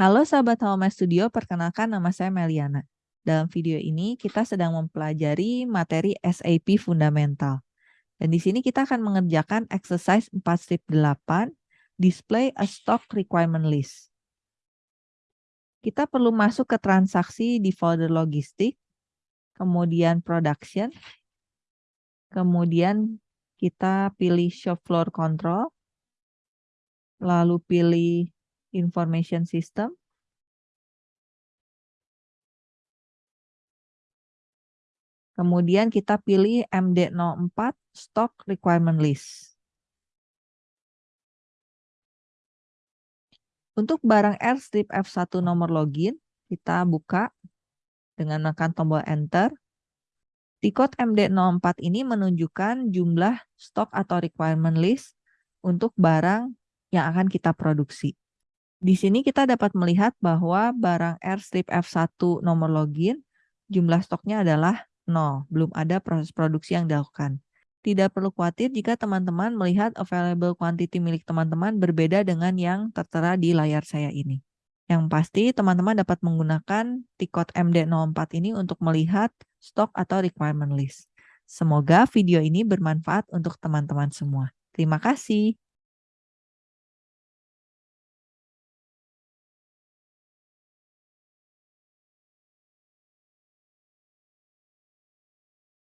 Halo sahabat Home Studio, perkenalkan nama saya Meliana. Dalam video ini kita sedang mempelajari materi SAP Fundamental. Dan di sini kita akan mengerjakan exercise 4.8, display a stock requirement list. Kita perlu masuk ke transaksi di folder logistik, kemudian production, kemudian kita pilih shop floor control, lalu pilih information system. Kemudian kita pilih MD04 stock requirement list. Untuk barang Airstrip F1 nomor login, kita buka dengan menekan tombol enter. Di code MD04 ini menunjukkan jumlah stok atau requirement list untuk barang yang akan kita produksi. Di sini kita dapat melihat bahwa barang Airstrip F1 nomor login, jumlah stoknya adalah 0, belum ada proses produksi yang dilakukan. Tidak perlu khawatir jika teman-teman melihat available quantity milik teman-teman berbeda dengan yang tertera di layar saya ini. Yang pasti teman-teman dapat menggunakan T-code MD04 ini untuk melihat stok atau requirement list. Semoga video ini bermanfaat untuk teman-teman semua. Terima kasih.